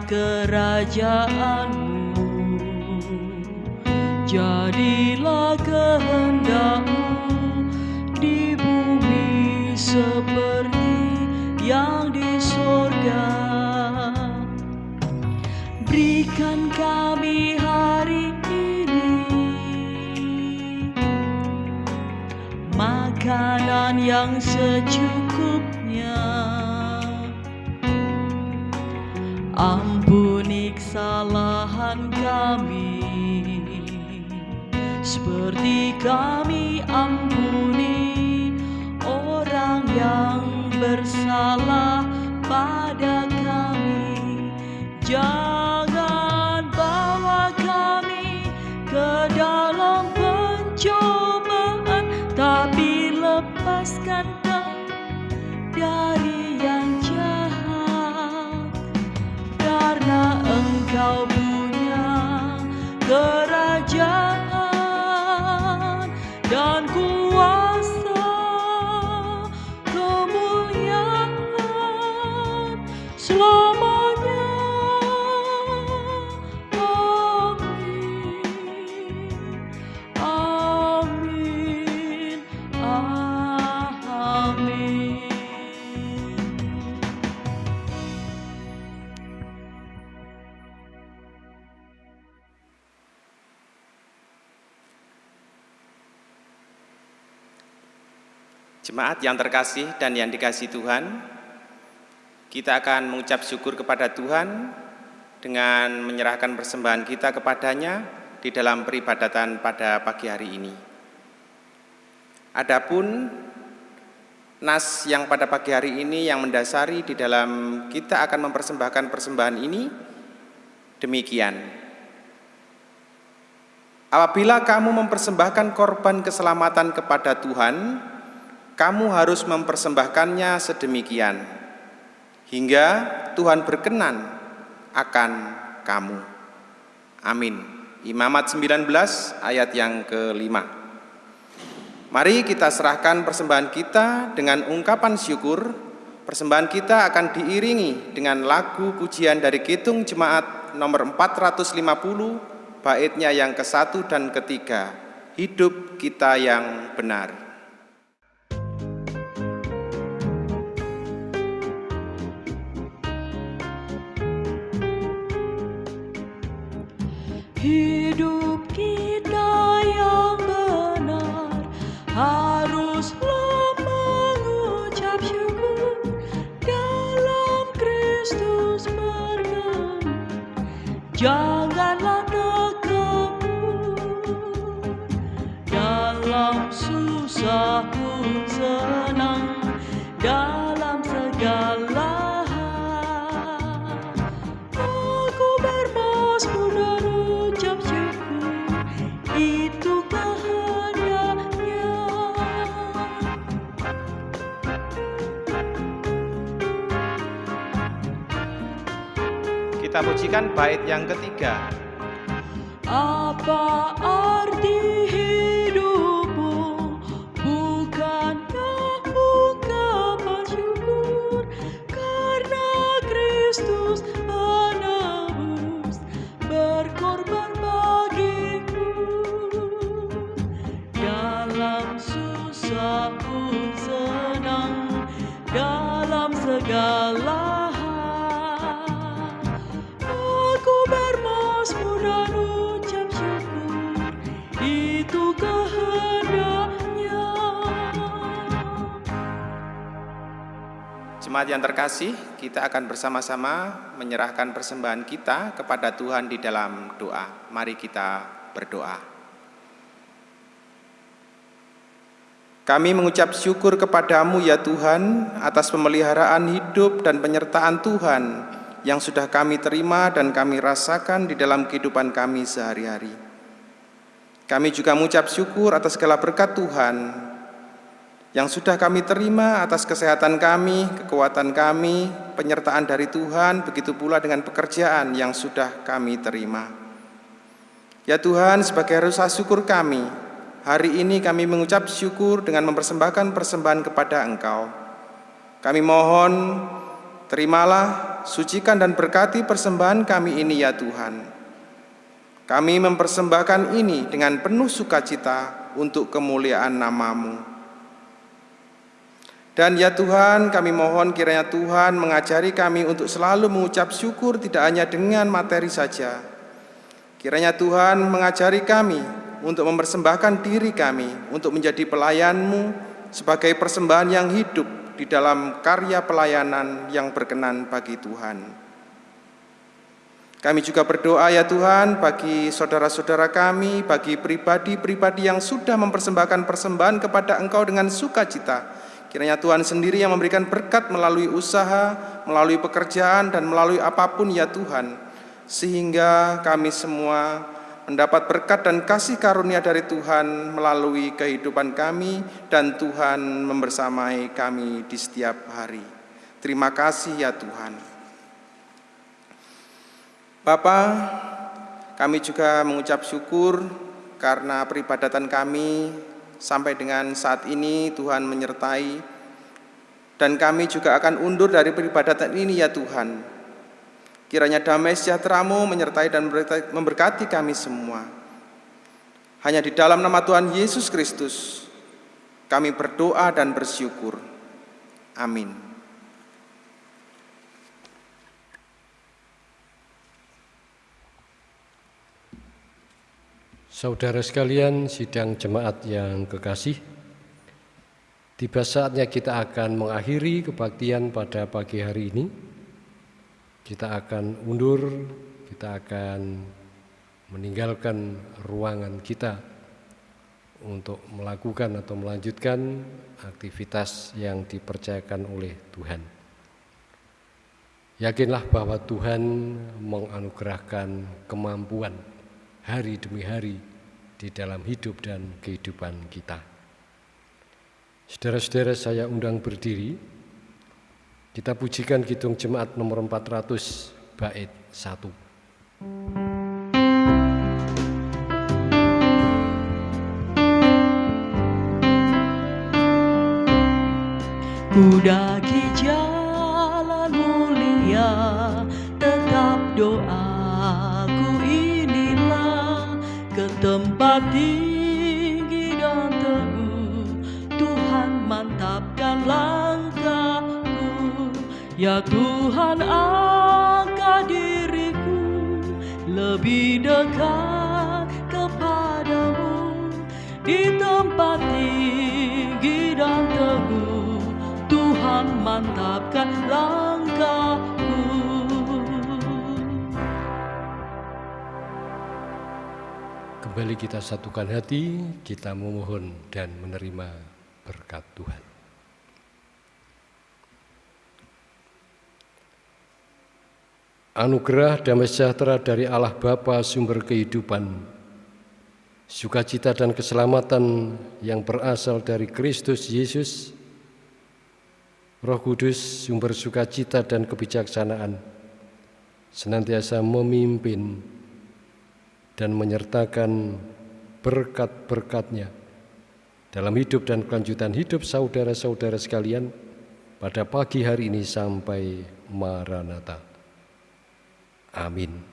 S2: kerajaanmu Jadilah kehendakmu di bumi seperti yang di sorga Berikan kami hari ini makanan yang secukupnya. Kami seperti kami ampuni orang yang bersalah pada kami. Jangan kerajaan dan
S1: Jemaat yang terkasih dan yang dikasih Tuhan, kita akan mengucap syukur kepada Tuhan dengan menyerahkan persembahan kita kepadanya di dalam peribadatan pada pagi hari ini. Adapun nas yang pada pagi hari ini yang mendasari di dalam kita akan mempersembahkan persembahan ini demikian. Apabila kamu mempersembahkan korban keselamatan kepada Tuhan, kamu harus mempersembahkannya sedemikian hingga Tuhan berkenan akan kamu. Amin. Imamat 19 ayat yang kelima. Mari kita serahkan persembahan kita dengan ungkapan syukur. Persembahan kita akan diiringi dengan lagu pujian dari Kitung Jemaat nomor 450 baitnya yang ke-1 dan ketiga. Hidup kita yang benar.
S2: Hidup kita yang benar haruslah mengucap syukur dalam Kristus berkenan. Janganlah terkebun dalam susah pun senang dalam
S1: Kita pujikan bait yang ketiga.
S2: Apa
S1: Jemaat yang terkasih, kita akan bersama-sama menyerahkan persembahan kita kepada Tuhan di dalam doa. Mari kita berdoa. Kami mengucap syukur kepadamu ya Tuhan atas pemeliharaan hidup dan penyertaan Tuhan yang sudah kami terima dan kami rasakan di dalam kehidupan kami sehari-hari. Kami juga mengucap syukur atas segala berkat Tuhan yang sudah kami terima atas kesehatan kami, kekuatan kami, penyertaan dari Tuhan, begitu pula dengan pekerjaan yang sudah kami terima. Ya Tuhan, sebagai rasa syukur kami, hari ini kami mengucap syukur dengan mempersembahkan persembahan kepada Engkau. Kami mohon, terimalah, sucikan dan berkati persembahan kami ini ya Tuhan. Kami mempersembahkan ini dengan penuh sukacita untuk kemuliaan namamu. Dan ya Tuhan, kami mohon kiranya Tuhan mengajari kami untuk selalu mengucap syukur tidak hanya dengan materi saja. Kiranya Tuhan mengajari kami untuk mempersembahkan diri kami untuk menjadi pelayan-Mu sebagai persembahan yang hidup di dalam karya pelayanan yang berkenan bagi Tuhan. Kami juga berdoa ya Tuhan bagi saudara-saudara kami, bagi pribadi-pribadi yang sudah mempersembahkan persembahan kepada Engkau dengan sukacita. Kiranya Tuhan sendiri yang memberikan berkat melalui usaha, melalui pekerjaan, dan melalui apa pun ya Tuhan. Sehingga kami semua mendapat berkat dan kasih karunia dari Tuhan melalui kehidupan kami dan Tuhan membersamai kami di setiap hari. Terima kasih ya Tuhan. Bapa, kami juga mengucap syukur karena peribadatan kami sampai dengan saat ini Tuhan menyertai dan kami juga akan undur dari peribadatan ini ya Tuhan. Kiranya damai sejahtera-Mu menyertai dan memberkati kami semua. Hanya di dalam nama Tuhan Yesus Kristus kami berdoa dan bersyukur. Amin.
S3: Saudara sekalian, sidang jemaat yang kekasih, tiba saatnya kita akan mengakhiri kebaktian pada pagi hari ini. Kita akan undur, kita akan meninggalkan ruangan kita untuk melakukan atau melanjutkan aktivitas yang dipercayakan oleh Tuhan. Yakinlah bahwa Tuhan menganugerahkan kemampuan hari demi hari di dalam hidup dan kehidupan kita. Saudara-saudara saya undang berdiri, kita pujikan Kidung Jemaat nomor 400 bait 1.
S2: Ku tempat tinggi dan teguh Tuhan mantapkan langkahku. Ya Tuhan angkat diriku Lebih dekat kepadamu. Di tempat tinggi dan teguh Tuhan mantapkan langkahku
S3: Kembali kita satukan hati, kita memohon dan menerima berkat Tuhan. Anugerah damai sejahtera dari Allah Bapa sumber kehidupan sukacita dan keselamatan yang berasal dari Kristus Yesus, Roh Kudus, sumber sukacita dan kebijaksanaan, senantiasa memimpin dan menyertakan berkat-berkatnya dalam hidup dan kelanjutan hidup saudara-saudara sekalian pada pagi hari ini sampai Maranatha. Amin.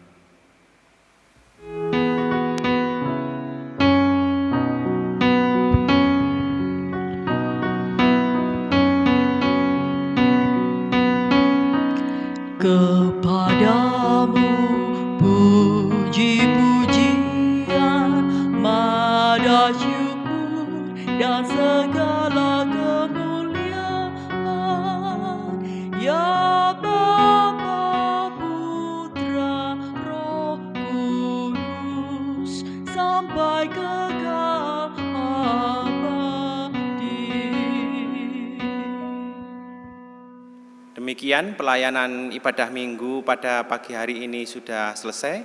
S2: Kepadamu
S1: Demikian pelayanan ibadah minggu pada pagi hari ini sudah selesai.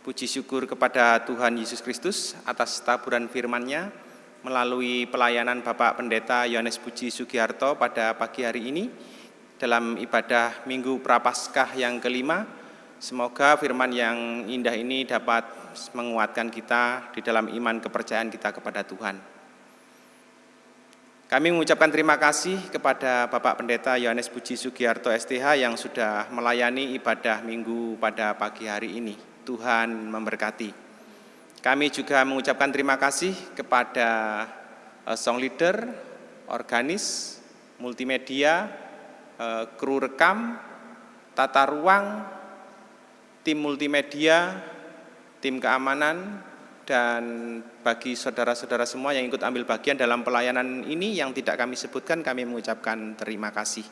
S1: Puji syukur kepada Tuhan Yesus Kristus atas taburan firman-Nya melalui pelayanan Bapak Pendeta Yohanes Puji Sugiharto pada pagi hari ini dalam ibadah Minggu Prapaskah yang kelima. Semoga firman yang indah ini dapat menguatkan kita di dalam iman kepercayaan kita kepada Tuhan. Kami mengucapkan terima kasih kepada Bapak Pendeta Yohanes Puji Sugiarto STH yang sudah melayani ibadah minggu pada pagi hari ini. Tuhan memberkati. Kami juga mengucapkan terima kasih kepada eh, song leader, organis, multimedia, eh, kru rekam, tata ruang, tim multimedia, tim keamanan, dan bagi saudara-saudara semua yang ikut ambil bagian dalam pelayanan ini yang tidak kami sebutkan, kami mengucapkan terima kasih.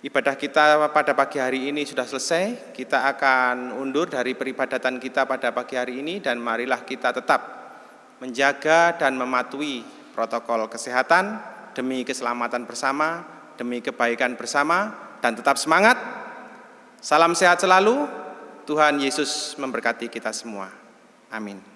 S1: Ibadah kita pada pagi hari ini sudah selesai, kita akan undur dari peribadatan kita pada pagi hari ini dan marilah kita tetap menjaga dan mematuhi protokol kesehatan demi keselamatan bersama, demi kebaikan bersama, dan tetap semangat. Salam sehat selalu, Tuhan Yesus memberkati kita semua. Amin.